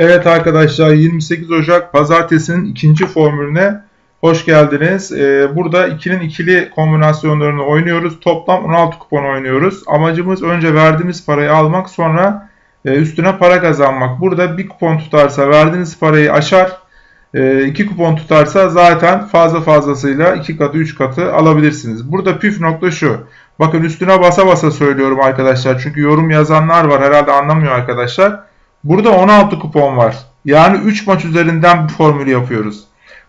Evet arkadaşlar 28 Ocak Pazartesi'nin ikinci formülüne hoş geldiniz. Ee, burada ikinin ikili kombinasyonlarını oynuyoruz. Toplam 16 kupon oynuyoruz. Amacımız önce verdiğimiz parayı almak sonra e, üstüne para kazanmak. Burada bir kupon tutarsa verdiğiniz parayı aşar. E, iki kupon tutarsa zaten fazla fazlasıyla iki katı üç katı alabilirsiniz. Burada püf nokta şu. Bakın üstüne basa basa söylüyorum arkadaşlar. Çünkü yorum yazanlar var herhalde anlamıyor arkadaşlar. Burada 16 kupon var. Yani 3 maç üzerinden bir formülü yapıyoruz.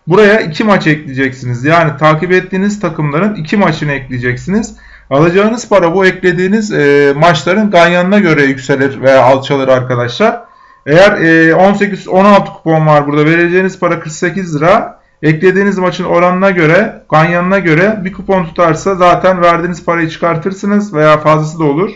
Buraya 2 maç ekleyeceksiniz. Yani takip ettiğiniz takımların 2 maçını ekleyeceksiniz. Alacağınız para bu eklediğiniz e, maçların ganyanına göre yükselir veya alçalır arkadaşlar. Eğer e, 18-16 kupon var burada vereceğiniz para 48 lira. Eklediğiniz maçın oranına göre, ganyanına göre bir kupon tutarsa zaten verdiğiniz parayı çıkartırsınız veya fazlası da olur.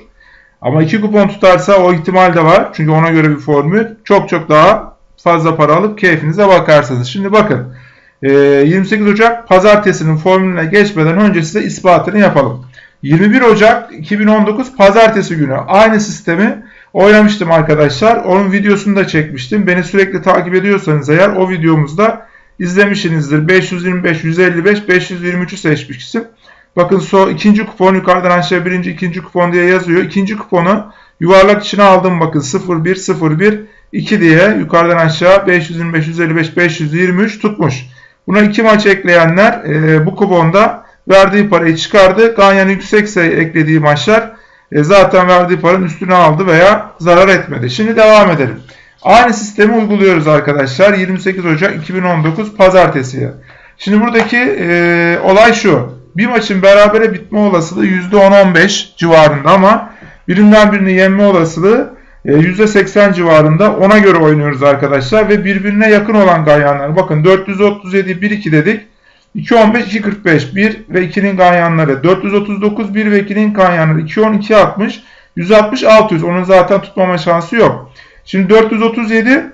Ama iki kupon tutarsa o ihtimal de var. Çünkü ona göre bir formül. Çok çok daha fazla para alıp keyfinize bakarsınız. Şimdi bakın 28 Ocak pazartesinin formülüne geçmeden önce size ispatını yapalım. 21 Ocak 2019 pazartesi günü aynı sistemi oynamıştım arkadaşlar. Onun videosunu da çekmiştim. Beni sürekli takip ediyorsanız eğer o videomuzda izlemişsinizdir. 525, 155, 523'ü seçmiştim. Bakın so ikinci kupon yukarıdan aşağı birinci ikinci kupon diye yazıyor. İkinci kuponu yuvarlak içine aldım bakın 01 01 2 diye yukarıdan aşağı 525 155 523 tutmuş. Buna iki maç ekleyenler e, bu kuponda verdiği parayı çıkardı. Ganyan yüksekse eklediği maçlar e, zaten verdiği paranın üstüne aldı veya zarar etmedi. Şimdi devam edelim. Aynı sistemi uyguluyoruz arkadaşlar. 28 Ocak 2019 Pazartesiye. Şimdi buradaki e, olay şu. Bir maçın berabere bitme olasılığı %10-15 civarında ama birinden birini yenme olasılığı %80 e, civarında. Ona göre oynuyoruz arkadaşlar ve birbirine yakın olan ganyanlar. Bakın 437 1-2 dedik. 2-15 2-45 1 ve 2'nin ganyanları. 439 1 ve 2'nin ganyanları. 2-10 2-60 160 600. Onun zaten tutmama şansı yok. Şimdi 437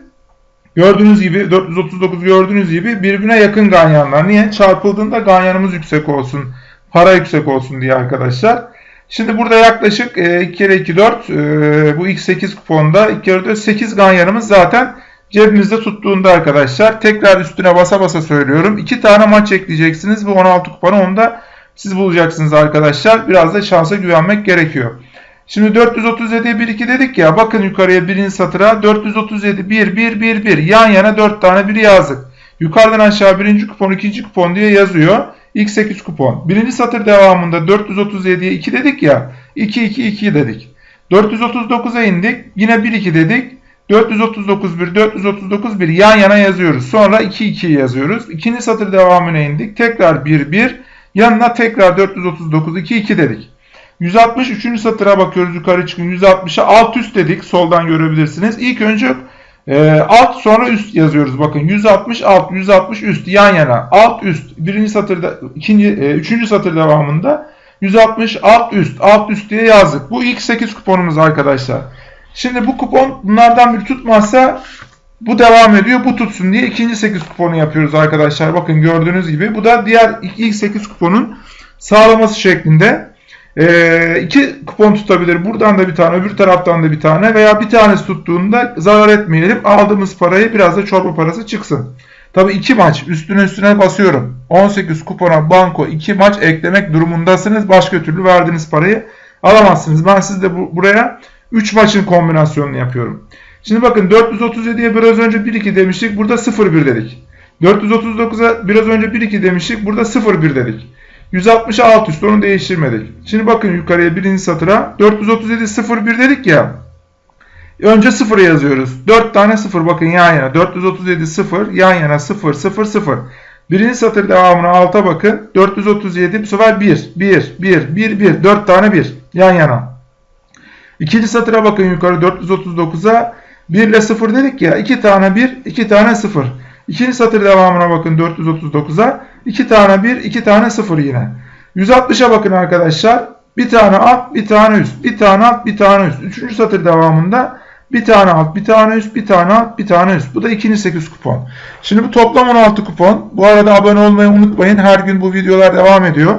Gördüğünüz gibi 439 gördüğünüz gibi birbirine yakın ganyanlar. Niye? Çarpıldığında ganyanımız yüksek olsun. Para yüksek olsun diye arkadaşlar. Şimdi burada yaklaşık 2 kere 2 4 bu x8 kuponda 2 kere 4 8 ganyanımız zaten cebimizde tuttuğunda arkadaşlar. Tekrar üstüne basa basa söylüyorum. 2 tane maç ekleyeceksiniz. Bu 16 kuponu onu da siz bulacaksınız arkadaşlar. Biraz da şansa güvenmek gerekiyor. Şimdi 437'ye 1 2 dedik ya. Bakın yukarıya birinci satıra 437 1 1 1 1 yan yana 4 tane 1 yazdık. Yukarıdan aşağı birinci kupon ikinci kupon diye yazıyor. X8 kupon. Birinci satır devamında 437'ye 2 dedik ya. 2 2 2 dedik. 439'a indik. Yine 1 2 dedik. 439 1 439 1 yan yana yazıyoruz. Sonra 2 2 yazıyoruz. İkinci satır devamına indik. Tekrar 1 1 yanına tekrar 439 2 2 dedik. 163. satıra bakıyoruz yukarı çıkın. 160'a alt üst dedik. Soldan görebilirsiniz. İlk önce e, alt sonra üst yazıyoruz. Bakın 160 alt 160 üst yan yana. Alt üst birinci satırda ikinci e, üçüncü satır devamında 160 alt üst alt üst diye yazdık. Bu ilk 8 kuponumuz arkadaşlar. Şimdi bu kupon bunlardan bir tutmazsa bu devam ediyor. Bu tutsun diye ikinci 8 kuponu yapıyoruz arkadaşlar. Bakın gördüğünüz gibi. Bu da diğer ilk 8 kuponun sağlaması şeklinde. E, iki kupon tutabilir. Buradan da bir tane, öbür taraftan da bir tane veya bir tanesi tuttuğunda zarar etmeyelim. Aldığımız parayı biraz da çorba parası çıksın. Tabii iki maç üstüne üstüne basıyorum. 18 kupona banko iki maç eklemek durumundasınız. Başka türlü verdiğiniz parayı alamazsınız. Ben sizde bu, buraya 3 maçın kombinasyonunu yapıyorum. Şimdi bakın 437'ye biraz önce 1-2 demiştik. Burada 0-1 dedik. 439'a biraz önce 1-2 demiştik. Burada 0-1 dedik. 160'a alt üst onu değiştirmedik. Şimdi bakın yukarıya birinci satıra 437 01 dedik ya. Önce 0 yazıyoruz. 4 tane 0 bakın yan yana. 437 0 yan yana 0 0 0. Birinci satır devamına alta bakın. 437 bu sefer 1 1 1 1 1 4 tane 1 yan yana. İkinci satıra bakın yukarı 439'a 1 ile 0 dedik ya. 2 tane 1 2 tane 0. İkinci satır devamına bakın 439'a. 2 tane 1, 2 tane 0 yine. 160'a bakın arkadaşlar. Bir tane alt, bir tane üst. Bir tane alt, bir tane üst. Üçüncü satır devamında bir tane alt, bir tane üst, bir tane alt, bir tane üst. Bu da ikinci 8 kupon. Şimdi bu toplam 16 kupon. Bu arada abone olmayı unutmayın. Her gün bu videolar devam ediyor.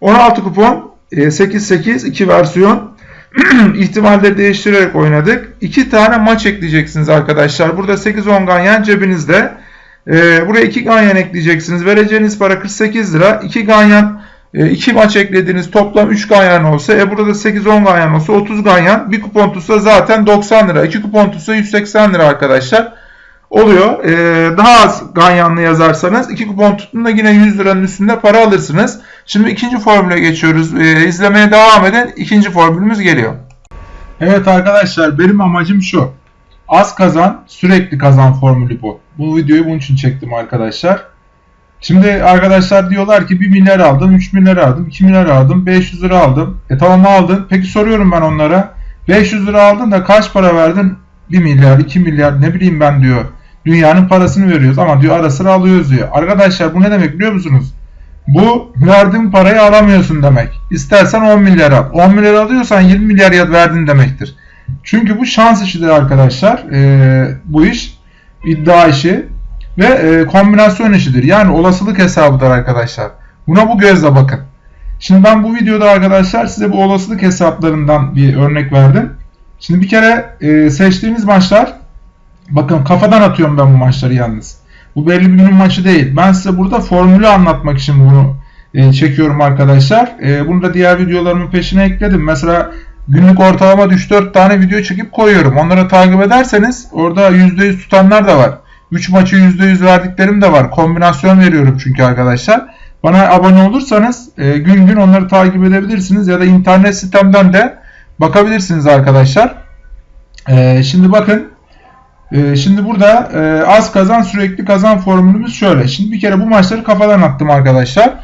16 kupon, 8 8 2 versiyon. ihtimalleri değiştirerek oynadık. 2 tane maç ekleyeceksiniz arkadaşlar. Burada 8-10 ganyan cebinizde. Ee, buraya 2 ganyan ekleyeceksiniz. Vereceğiniz para 48 lira. 2 ganyan 2 maç eklediğiniz toplam 3 ganyan olsa e burada 8-10 ganyan olsa 30 ganyan. Bir kupon tutsa zaten 90 lira. 2 kupon tutsa 180 lira arkadaşlar. Oluyor. Ee, daha az ganyanlı yazarsanız 2 kupon tuttuğunda yine 100 liranın üstünde para alırsınız. Şimdi ikinci formüle geçiyoruz. Ee, izlemeye devam edin. İkinci formülümüz geliyor. Evet arkadaşlar benim amacım şu. Az kazan sürekli kazan formülü bu. Bu videoyu bunun için çektim arkadaşlar. Şimdi arkadaşlar diyorlar ki 1 milyar aldım, 3 milyar aldım, 2 milyar aldım, 500 lira aldım. E tamam aldın. Peki soruyorum ben onlara. 500 lira aldın da kaç para verdin? 1 milyar, 2 milyar ne bileyim ben diyor. Dünyanın parasını veriyoruz ama diyor ara sıra alıyoruz diyor. Arkadaşlar bu ne demek biliyor musunuz? Bu verdiğin parayı alamıyorsun demek. İstersen 10 milyar al. 10 milyar alıyorsan 20 milyar verdin demektir. Çünkü bu şans işidir arkadaşlar. Ee, bu iş iddia işi ve e, kombinasyon işidir. Yani olasılık hesabıdır arkadaşlar. Buna bu gözle bakın. Şimdi ben bu videoda arkadaşlar size bu olasılık hesaplarından bir örnek verdim. Şimdi bir kere e, seçtiğiniz maçlar bakın kafadan atıyorum ben bu maçları yalnız. Bu belli bir günün maçı değil. Ben size burada formülü anlatmak için bunu e, çekiyorum arkadaşlar. E, bunu da diğer videolarımın peşine ekledim. Mesela günlük ortalama 3-4 tane video çekip koyuyorum. Onları takip ederseniz orada %100 tutanlar da var. 3 maçı %100 verdiklerim de var. Kombinasyon veriyorum çünkü arkadaşlar. Bana abone olursanız e, gün gün onları takip edebilirsiniz ya da internet sitemden de bakabilirsiniz arkadaşlar. E, şimdi bakın e, şimdi burada e, az kazan sürekli kazan formülümüz şöyle. Şimdi bir kere bu maçları kafadan attım arkadaşlar.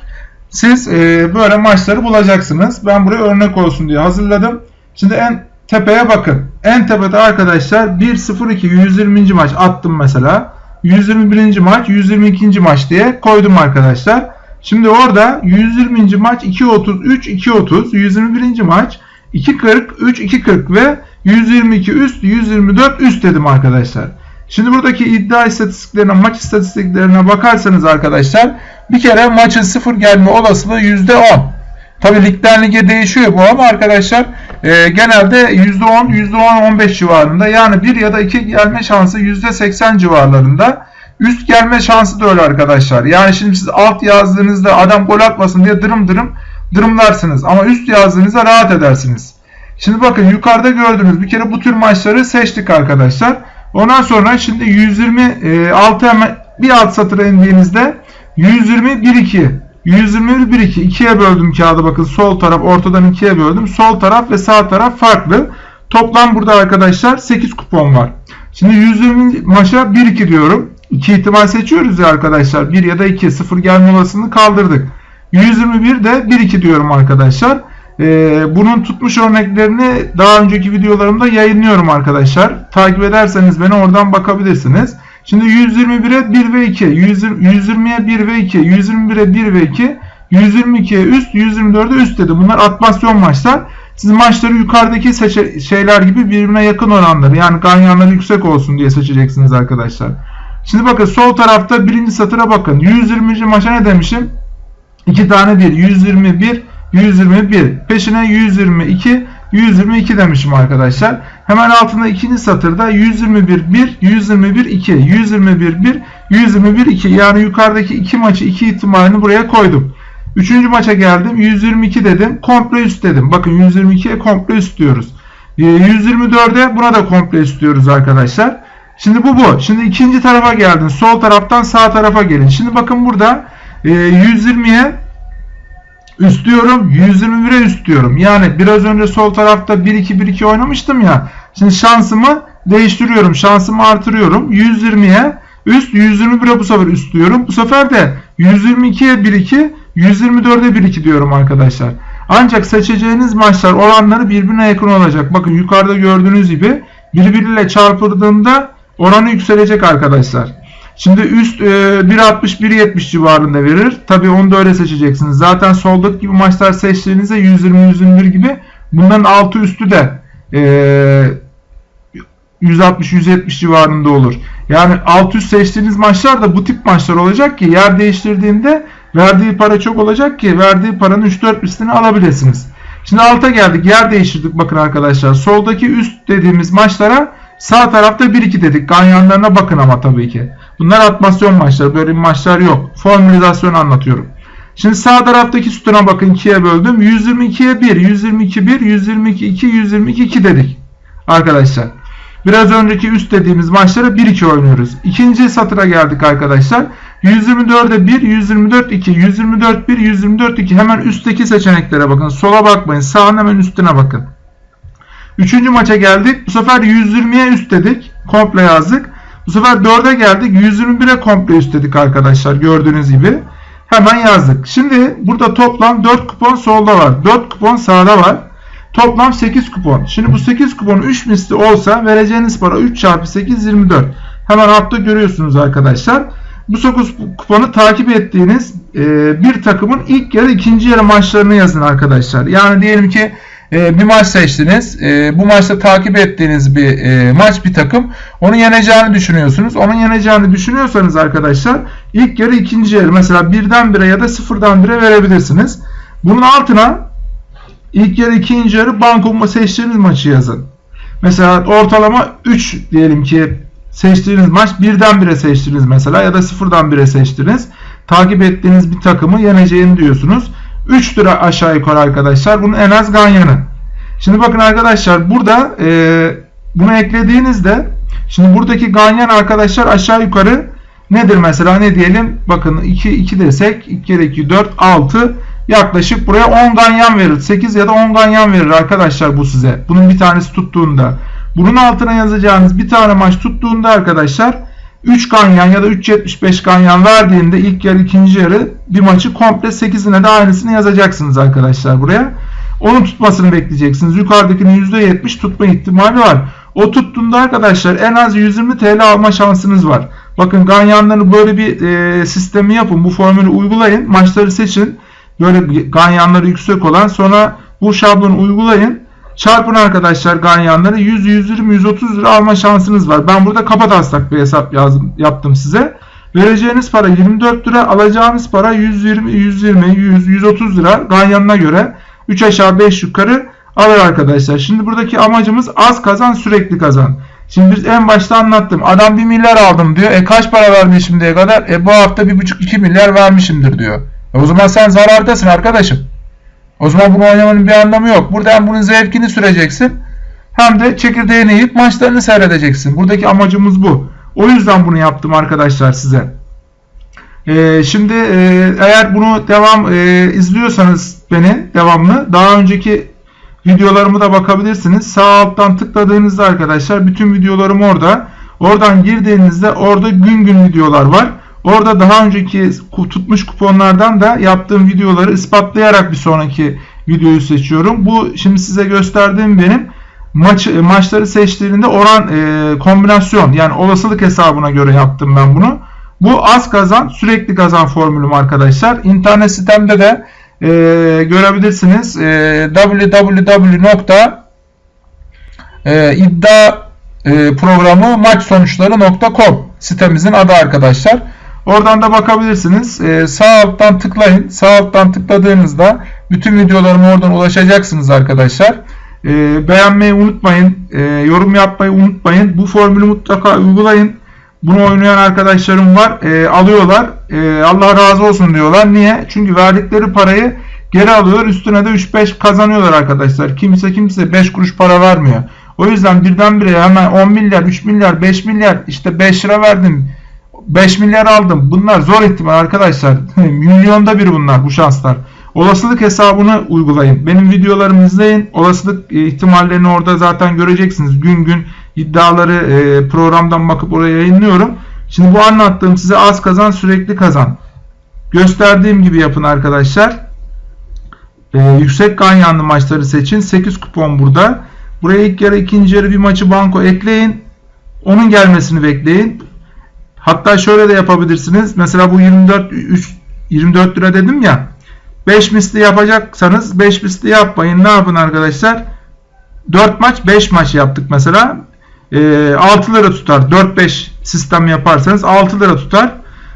Siz e, böyle maçları bulacaksınız. Ben buraya örnek olsun diye hazırladım. Şimdi en tepeye bakın. En tepede arkadaşlar 1-0-2 120. maç attım mesela. 121. maç 122. maç diye koydum arkadaşlar. Şimdi orada 120. maç 2.33 2.30 121. maç 2.40 3 2.40 ve 122 üst 124 üst dedim arkadaşlar. Şimdi buradaki iddia istatistiklerine maç istatistiklerine bakarsanız arkadaşlar bir kere maçın sıfır gelme olasılığı %10. Tabi ligden lige değişiyor bu ama arkadaşlar e, genelde %10, %10-15 civarında yani 1 ya da 2 gelme şansı %80 civarlarında. Üst gelme şansı da öyle arkadaşlar. Yani şimdi siz alt yazdığınızda adam gol atmasın diye dırım dırım dırımlarsınız. Ama üst yazdığınızda rahat edersiniz. Şimdi bakın yukarıda gördüğünüz bir kere bu tür maçları seçtik arkadaşlar. Ondan sonra şimdi 126 hemen bir alt satıra indiğinizde 120 1 2 121 1 2 ikiye böldüm kağıdı bakın sol taraf ortadan ikiye böldüm. Sol taraf ve sağ taraf farklı. Toplam burada arkadaşlar 8 kupon var. Şimdi 120 maça 1 2 diyorum. 2 ihtimal seçiyoruz ya arkadaşlar. 1 ya da 2 0 gelme olasılığını kaldırdık. 121 de 1 2 diyorum arkadaşlar. Ee, bunun tutmuş örneklerini daha önceki videolarımda yayınlıyorum arkadaşlar. Takip ederseniz beni oradan bakabilirsiniz. Şimdi 121'e 1 ve 2, 120'ye 1 ve 2, 121'e 1 ve 2, 122'ye üst, 124'e üst dedi. Bunlar atmasyon maçlar. Siz maçları yukarıdaki şeyler gibi birbirine yakın oranları yani ganyanları yüksek olsun diye seçeceksiniz arkadaşlar. Şimdi bakın sol tarafta birinci satıra bakın. 120. maça ne demişim? 2 tane 1. 121, 121. Peşine 122, 122 demişim arkadaşlar. Hemen altında ikinci satırda 121 1, 121 2, 121 1, 121 2. Yani yukarıdaki iki maçı iki ihtimalini buraya koydum. Üçüncü maça geldim. 122 dedim. Komple üst dedim. Bakın 122'ye komple üst diyoruz. 124'e ee, buna da komple üst diyoruz arkadaşlar. Şimdi bu bu. Şimdi ikinci tarafa geldin. Sol taraftan sağ tarafa gelin. Şimdi bakın burada 120'ye üst diyorum. 121'e üst diyorum. Yani biraz önce sol tarafta 1-2-1-2 oynamıştım ya. Şimdi şansımı değiştiriyorum. Şansımı artırıyorum. 120'ye üst 121'e bu sefer üst diyorum. Bu sefer de 122'ye 1-2 124'e 1-2 diyorum arkadaşlar. Ancak seçeceğiniz maçlar oranları birbirine yakın olacak. Bakın yukarıda gördüğünüz gibi birbiriyle çarpıldığında oranı yükselecek arkadaşlar. Şimdi üst e, 1.60-1.70 civarında verir. Tabi onu da öyle seçeceksiniz. Zaten soldaki gibi maçlar seçtiğinizde 120-121 gibi bunların altı üstü de e, 160-170 civarında olur. Yani alt üst seçtiğiniz maçlar da bu tip maçlar olacak ki yer değiştirdiğinde verdiği para çok olacak ki verdiği paranın 3-4 üstünü alabilirsiniz. Şimdi alta geldik. Yer değiştirdik bakın arkadaşlar. Soldaki üst dediğimiz maçlara sağ tarafta 1-2 dedik. Ganyanlarına bakın ama tabii ki. Bunlar atmasyon maçları. Böyle maçlar yok. Formülizasyon anlatıyorum. Şimdi sağ taraftaki sütuna bakın 2'ye böldüm. 122'ye 1, 122 1, 122 2, 122 2 dedik. Arkadaşlar. Biraz önceki üst dediğimiz maçlara 1-2 oynuyoruz. İkinci satıra geldik arkadaşlar. 124'e 1, 124 2, 124 1, 124 2. Hemen üstteki seçeneklere bakın. Sola bakmayın. Sağın hemen üstüne bakın. Üçüncü maça geldik. Bu sefer 120'ye üst dedik. Komple yazdık. Bu sefer 4'e geldik. 121'e komple üst dedik arkadaşlar. Gördüğünüz gibi. Hemen yazdık. Şimdi burada toplam 4 kupon solda var. 4 kupon sağda var. Toplam 8 kupon. Şimdi bu 8 kupon 3 misli olsa vereceğiniz para 3 çarpı 8 24. Hemen altta görüyorsunuz arkadaşlar. Bu 9 kuponu takip ettiğiniz e, bir takımın ilk yarı ikinci yarı maçlarını yazın arkadaşlar. Yani diyelim ki e, bir maç seçtiniz. E, bu maçta takip ettiğiniz bir e, maç bir takım. Onu yeneceğini düşünüyorsunuz. Onun yeneceğini düşünüyorsanız arkadaşlar ilk yarı ikinci yarı mesela birden bire ya da sıfırdan bire verebilirsiniz. Bunun altına ilk yarı ikinci yarı banko seçtiğiniz maçı yazın. Mesela ortalama 3 diyelim ki seçtiğiniz maç birden bire seçtiniz mesela ya da sıfırdan bire seçtiniz. Takip ettiğiniz bir takımı yeneceğini diyorsunuz. 3 lira aşağı yukarı arkadaşlar. Bunun en az ganyanı. Şimdi bakın arkadaşlar burada e, bunu eklediğinizde şimdi buradaki ganyan arkadaşlar aşağı yukarı nedir mesela ne diyelim bakın 2 2 desek 2 kere 2 4 6 yaklaşık buraya 10 ganyan verir. 8 ya da 10 ganyan verir arkadaşlar bu size. Bunun bir tanesi tuttuğunda. Bunun altına yazacağınız bir tane maç tuttuğunda arkadaşlar 3 ganyan ya da 3.75 ganyan verdiğinde ilk yarı ikinci yarı bir maçı komple 8'ine de aynısını yazacaksınız arkadaşlar buraya. Onun tutmasını bekleyeceksiniz. Yukarıdakinin %70 tutma ihtimali var. O tuttuğunda arkadaşlar en az 120 TL alma şansınız var. Bakın ganyanları böyle bir e, sistemi yapın. Bu formülü uygulayın. Maçları seçin. Böyle ganyanları yüksek olan sonra bu şablonu uygulayın. Çarpın arkadaşlar ganyanları 100, 120, 130 lira alma şansınız var. Ben burada kafa taslak bir hesap yazdım, yaptım size. Vereceğiniz para 24 lira, alacağınız para 120, 120, 100, 130 lira ganyanına göre 3 aşağı 5 yukarı alır arkadaşlar. Şimdi buradaki amacımız az kazan sürekli kazan. Şimdi biz en başta anlattım. Adam 1 milyar aldım diyor. E kaç para verdi şimdiye kadar? E bu hafta 1,5-2 milyar vermişimdir diyor. E o zaman sen zarardasın arkadaşım. O zaman bunu oynamanın bir anlamı yok. Burada hem bunun zevkini süreceksin hem de çekirdeğini yiyip maçlarını seyredeceksin. Buradaki amacımız bu. O yüzden bunu yaptım arkadaşlar size. Ee, şimdi e, eğer bunu devam e, izliyorsanız beni devamlı daha önceki videolarımı da bakabilirsiniz. Sağ alttan tıkladığınızda arkadaşlar bütün videolarım orada. Oradan girdiğinizde orada gün gün videolar var. Orada daha önceki tutmuş kuponlardan da yaptığım videoları ispatlayarak bir sonraki videoyu seçiyorum. Bu şimdi size gösterdiğim benim maç maçları seçtiğinde oran e, kombinasyon yani olasılık hesabına göre yaptım ben bunu. Bu az kazan sürekli kazan formülüm arkadaşlar. İnternet sitemde de e, görebilirsiniz. E, www.iddia e, sitemizin adı arkadaşlar. Oradan da bakabilirsiniz. Ee, sağ alttan tıklayın. Sağ alttan tıkladığınızda bütün videolarıma oradan ulaşacaksınız arkadaşlar. Ee, beğenmeyi unutmayın. Ee, yorum yapmayı unutmayın. Bu formülü mutlaka uygulayın. Bunu oynayan arkadaşlarım var. Ee, alıyorlar. Ee, Allah razı olsun diyorlar. Niye? Çünkü verdikleri parayı geri alıyorlar. Üstüne de 3-5 kazanıyorlar arkadaşlar. Kimse kimse 5 kuruş para vermiyor. O yüzden birdenbire hemen 10 milyar, 3 milyar, 5 milyar işte 5 lira verdim 5 milyar aldım. Bunlar zor ihtimal arkadaşlar. Milyonda bir bunlar bu şanslar. Olasılık hesabını uygulayın. Benim videolarımı izleyin. Olasılık e, ihtimallerini orada zaten göreceksiniz. Gün gün iddiaları e, programdan bakıp oraya yayınlıyorum. Şimdi bu anlattığım size az kazan sürekli kazan. Gösterdiğim gibi yapın arkadaşlar. Ee, yüksek ganyanlı maçları seçin. 8 kupon burada. Buraya ilk yarı ikinci yarı bir maçı banko ekleyin. Onun gelmesini bekleyin. Hatta şöyle de yapabilirsiniz. Mesela bu 24 3, 24 lira dedim ya. 5 misli yapacaksanız 5 misli yapmayın. Ne yapın arkadaşlar? 4 maç 5 maç yaptık mesela. E, 6 lira tutar. 4-5 sistem yaparsanız 6 lira tutar.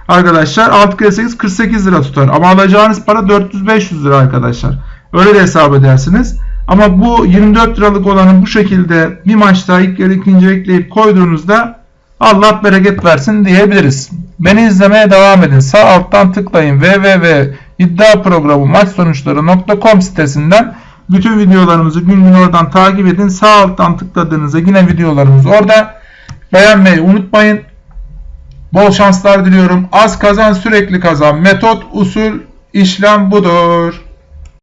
Arkadaşlar 6 kere 8 48 lira tutar. Ama alacağınız para 400-500 lira arkadaşlar. Öyle de hesap edersiniz. Ama bu 24 liralık olanı bu şekilde bir maçta ilk yarı ikinci ekleyip koyduğunuzda Allah bereket versin diyebiliriz. Beni izlemeye devam edin. Sağ alttan tıklayın www.iddiaprogramu maç sonuçları.com sitesinden bütün videolarımızı gün gün oradan takip edin. Sağ alttan tıkladığınızda yine videolarımız orada. Beğenmeyi unutmayın. Bol şanslar diliyorum. Az kazan sürekli kazan. Metot, usul, işlem budur.